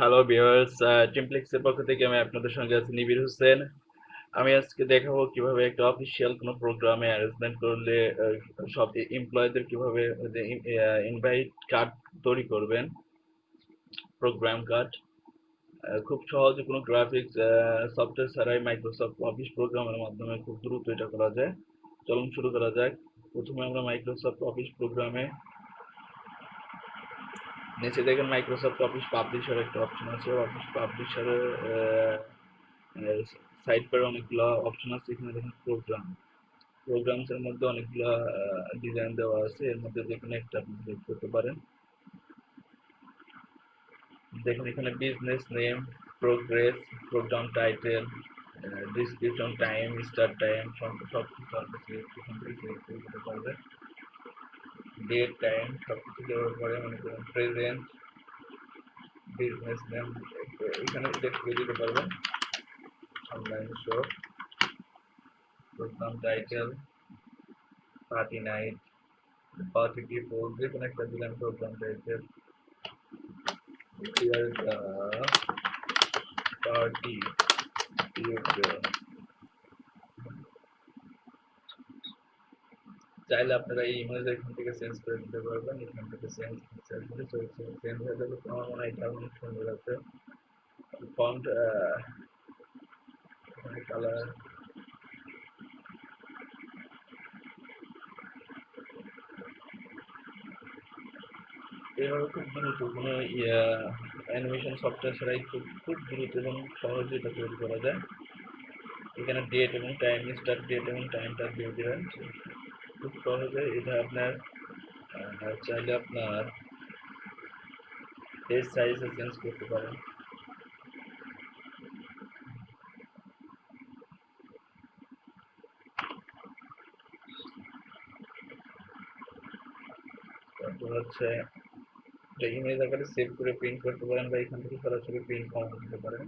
Hello viewers টিমপ্লেক্সের পক্ষ থেকে আমি আপনাদের সঙ্গে আছি নিবির হোসেন। আমি আজকে দেখাবো কীভাবে একটা অফিসিয়াল কোনো প্রোগ্রামে অ্যারেঞ্জমেন্ট করলে সব এমপ্লয়ীদের কীভাবে ইনভাইট কার্ড তৈরি করবেন প্রোগ্রাম কার্ড খুব সহজে কোনো গ্রাফিক্স সফটওয়্যার ছাড়াই মাইক্রোসফট অফিস প্রোগ্রামের মাধ্যমে খুব দ্রুত এটা করা যায়। চলুন শুরু করা যাক। প্রথমে আমরা মাইক্রোসফট অফিস প্রোগ্রামে নিচে দেখেন মাইক্রোসফট অফিস পাবলিশার একটা অপশন আছে। অফিস পাবলিশারের সাইড পারে অনেকগুলো অপশন আছে। এখানে দেখেন প্রোগ্রাম প্রোগ্রামস এর মধ্যে অনেকগুলো ডিজাইন দেওয়া আছে। এর মধ্যে যে একটা আপনি সিলেক্ট করতে পারেন। দেখুন এখানে business name progress program title description time start time সব কিছু আপনি সিলেক্ট করে দিতে পারবেন। ডেট টাইম সব কিছু দেওয়ার পরে মনে করুন প্রেজেন্ট বিজনেস নেম এখানে সিলেক্ট করে দিতে পারবেন online show program title party night party people যে কোনো একটা দিলাম program title here the party people চাইলে আপনারা এই ইমেজ এখান থেকে চেঞ্জ করে দিতে পারবেন, এখান থেকে চেঞ্জ করে চেঞ্জ হয়ে যাবে আমার মনে হয় এটা অনেক সুন্দর আছে। ফন্ট কালার এভাবে খুব দ্রুত কোনো অ্যানিমেশন সফটওয়্যার ছাড়াই খুব খুব দ্রুত এবং সহজে এটা তৈরি করা যায়। এখানে ডেট এবং টাইম স্টার্ট ডেট এবং টাইমটা দিয়ে দেবেন। খুব সহজে এটা আপনার চাইলে আপনার পেজ সাইজে চেঞ্জ করতে পারেন। তারপর হচ্ছে এটা ইমেজ আকারে সেভ করে প্রিন্ট করতে পারেন বা এখান থেকে সরাসরি প্রিন্ট করা করতে পারেন।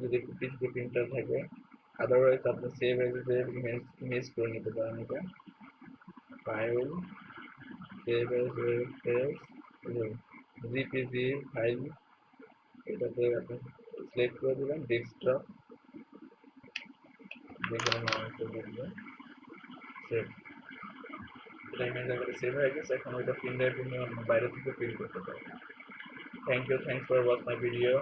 যদি একটু পিছিয়ে প্রিন্টার থাকে আদারওয়াইজ আপনি সেভ এজ ইমেজ ইমেজ করে নিতে পারেন এটা। File save as JPG file এটাতে আপনি সিলেক্ট করে দিবেন ডেস্কটপ সেভ সেভ হয়ে গেছে, এখন ওইটা প্রিন্ট বাইরে থেকে প্রিন্ট করতে পারবেন thank you thanks for watch my video